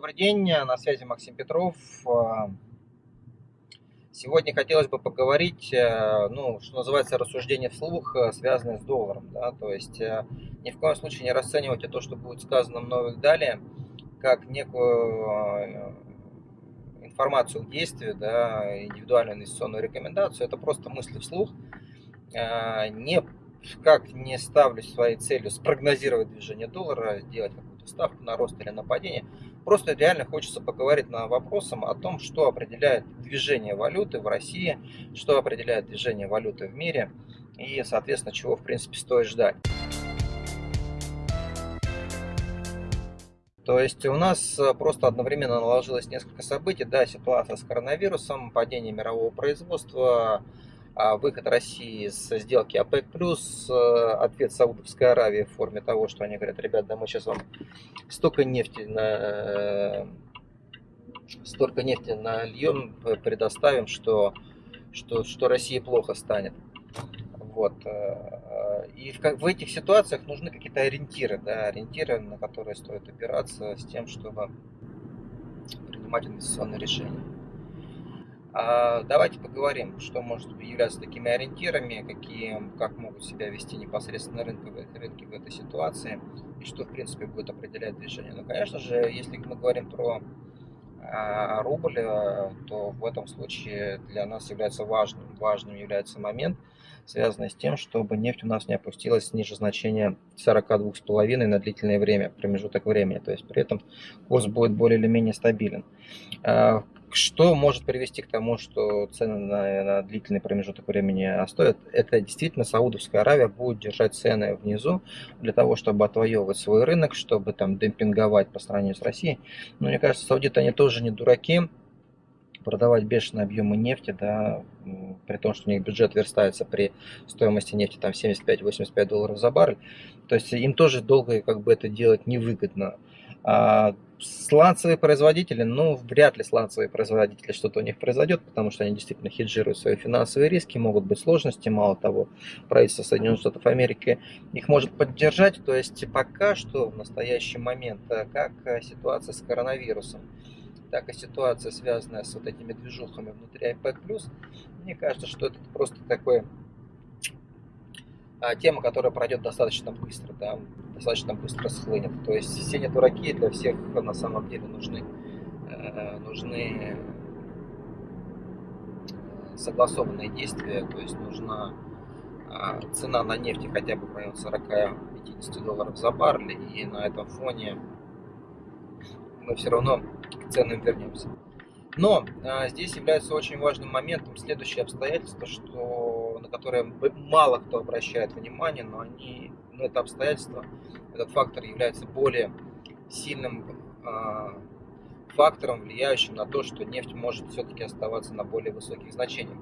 Добрый день, на связи Максим Петров. Сегодня хотелось бы поговорить, э, ну, что называется, рассуждение вслух, э, связанное с долларом. Да? То есть э, ни в коем случае не расценивайте то, что будет сказано мною далее, как некую информацию к действию, да, индивидуальную инвестиционную рекомендацию. Это просто мысли вслух. Не, как не ставлю своей целью спрогнозировать движение доллара, сделать какую-то ставку на рост или на падение – Просто реально хочется поговорить на вопросом о том, что определяет движение валюты в России, что определяет движение валюты в мире и, соответственно, чего, в принципе, стоит ждать. То есть у нас просто одновременно наложилось несколько событий. Да, ситуация с коронавирусом, падение мирового производства, выход России с сделки ОПЕК+, плюс э, ответ Саудовской Аравии в форме того, что они говорят, ребят, да мы сейчас вам столько нефти на э, столько нефти нальем, э, предоставим, что, что, что России плохо станет. Вот. И в, в этих ситуациях нужны какие-то ориентиры, да, ориентиры, на которые стоит опираться с тем, чтобы принимать инвестиционные решения. А, давайте поговорим, что может являться такими ориентирами, какие, как могут себя вести непосредственно рынки, рынки в этой ситуации и что, в принципе, будет определять движение. Ну, конечно же, если мы говорим про а, рубль, э, то в этом случае для нас является важным, важным является момент, связанный с тем, чтобы нефть у нас не опустилась ниже значения 42,5 на длительное время, промежуток времени. То есть при этом курс будет более или менее стабилен. А, что может привести к тому, что цены на, на длительный промежуток времени остоят? Это действительно Саудовская Аравия будет держать цены внизу для того, чтобы отвоевывать свой рынок, чтобы там демпинговать по сравнению с Россией. Но мне кажется, саудиты они тоже не дураки, продавать бешеные объемы нефти, да, при том, что у них бюджет верстается при стоимости нефти там 75-85 долларов за баррель, то есть им тоже долго как бы это делать невыгодно. А сланцевые производители, ну, вряд ли сланцевые производители что-то у них произойдет, потому что они действительно хеджируют свои финансовые риски, могут быть сложности, мало того, правительство Соединенных Штатов Америки их может поддержать, то есть пока что в настоящий момент, э, как э, ситуация с коронавирусом, так и ситуация, связанная с вот этими движухами внутри IPEC+, мне кажется, что это просто такой тема, которая пройдет достаточно быстро, да, достаточно быстро схлынет. То есть все не дураки, для всех на самом деле нужны, э, нужны э, согласованные действия, то есть нужна а, цена на нефть хотя бы в районе 40-50 долларов за баррель, и на этом фоне мы все равно к ценам вернемся. Но а, здесь является очень важным моментом следующее обстоятельство, что, на которое мало кто обращает внимание, но они, ну, это обстоятельство, этот фактор является более сильным а, фактором, влияющим на то, что нефть может все-таки оставаться на более высоких значениях.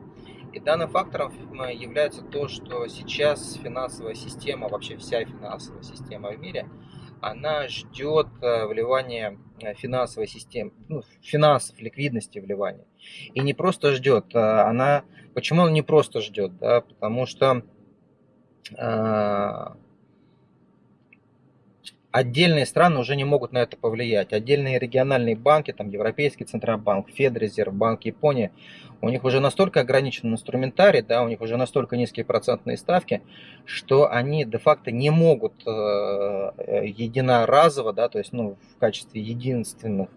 И данным фактором является то, что сейчас финансовая система, вообще вся финансовая система в мире, она ждет э, вливания э, финансовой системы, ну, финансов, ликвидности вливания. И не просто ждет, а она... Почему она не просто ждет? Да? Потому что э, отдельные страны уже не могут на это повлиять. Отдельные региональные банки, там Европейский Центробанк, Федрезерв, Банк Японии, у них уже настолько ограничен инструментарий, да, у них уже настолько низкие процентные ставки, что они де-факто не могут э, э единоразово, да, то есть ну, в качестве единственных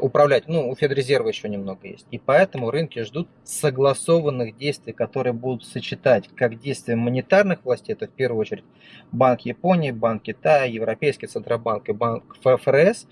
управлять. Ну, у Федрезерва еще немного есть. И поэтому рынки ждут согласованных действий, которые будут сочетать как действия монетарных властей, это в первую очередь Банк Японии, Банк Китая, Европейский Центробанк и Банк ФРС,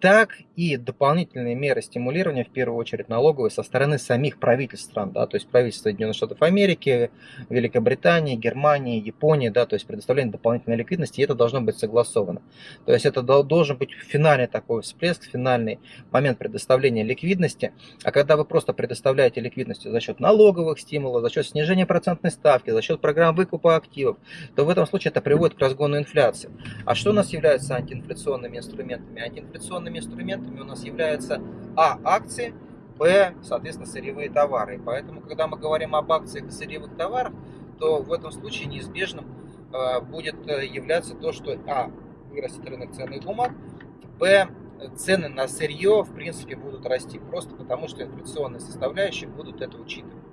так и дополнительные меры стимулирования, в первую очередь налоговые, со стороны самих правительств стран, да, то есть правительства Соединенных Штатов Америки, Великобритании, Германии, Японии, да, то есть предоставление дополнительной ликвидности, и это должно быть согласовано. То есть это должен быть финальный такой всплеск, финальный момент предоставления ликвидности, а когда вы просто предоставляете ликвидность за счет налоговых стимулов, за счет снижения процентной ставки, за счет программ выкупа активов, то в этом случае это приводит к разгону инфляции. А что у нас является антиинфляционными инструментами? Антиинфляционными инструментами у нас являются А. Акции, Б. Соответственно, сырьевые товары. Поэтому, когда мы говорим об акциях и сырьевых товарах, то в этом случае неизбежным э, будет э, являться то, что А. Вырастет рынок ценных бумаг, Б цены на сырье, в принципе, будут расти. Просто потому, что инфляционные составляющие будут это учитывать.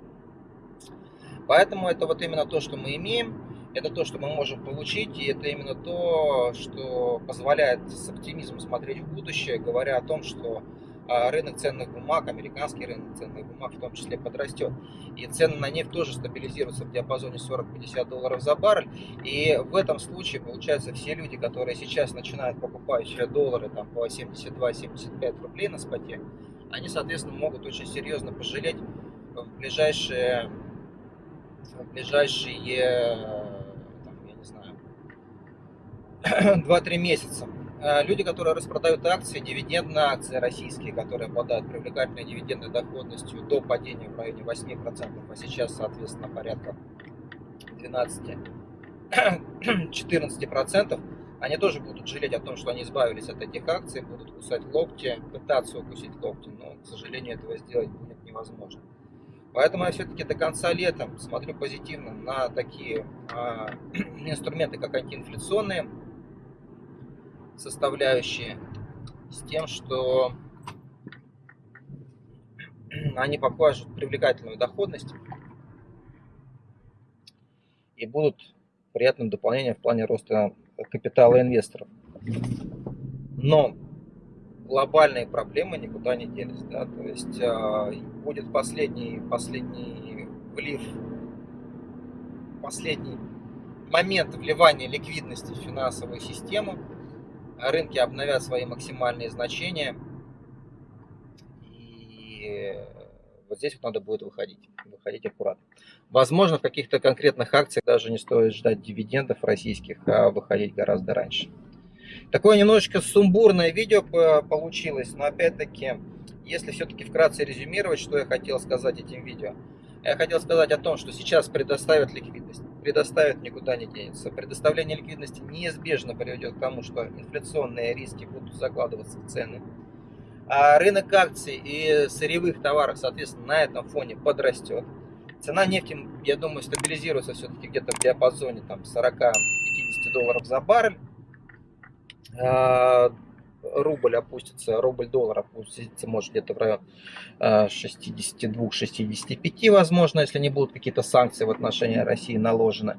Поэтому это вот именно то, что мы имеем, это то, что мы можем получить, и это именно то, что позволяет с оптимизмом смотреть в будущее, говоря о том, что а, рынок ценных бумаг, американский рынок ценных бумаг в том числе подрастет. И цены на нефть тоже стабилизируются в диапазоне 40-50 долларов за баррель. И в этом случае, получается, все люди, которые сейчас начинают покупать доллары там, по 72-75 рублей на споте, они, соответственно, могут очень серьезно пожалеть в ближайшие, в ближайшие там, я не знаю, 2-3 месяца. Э, люди, которые распродают акции, дивидендные акции российские, которые обладают привлекательной дивидендной доходностью до падения в районе 8%, а сейчас, соответственно, порядка 12-14%, они тоже будут жалеть о том, что они избавились от этих акций, будут кусать локти, пытаться укусить локти, но, к сожалению, этого сделать будет невозможно. Поэтому я все-таки до конца лета смотрю позитивно на такие э, инструменты, как антиинфляционные, составляющие с тем, что они покажут привлекательную доходность и будут приятным дополнением в плане роста капитала инвесторов. Но глобальные проблемы никуда не делись. Да? То есть э, будет последний, последний влив, последний момент вливания ликвидности в финансовую систему – рынки обновят свои максимальные значения. И вот здесь вот надо будет выходить, выходить аккуратно. Возможно, в каких-то конкретных акциях даже не стоит ждать дивидендов российских, а выходить гораздо раньше. Такое немножечко сумбурное видео получилось, но опять-таки, если все-таки вкратце резюмировать, что я хотел сказать этим видео. Я хотел сказать о том, что сейчас предоставят ликвидность предоставят, никуда не денется. Предоставление ликвидности неизбежно приведет к тому, что инфляционные риски будут закладываться в цены. А рынок акций и сырьевых товаров, соответственно, на этом фоне подрастет. Цена нефти, я думаю, стабилизируется все-таки где-то в диапазоне там, 40-50 долларов за баррель. Рубль опустится, рубль-доллар опустится, может, где-то в район 62-65, э, возможно, если не будут какие-то санкции в отношении России наложены.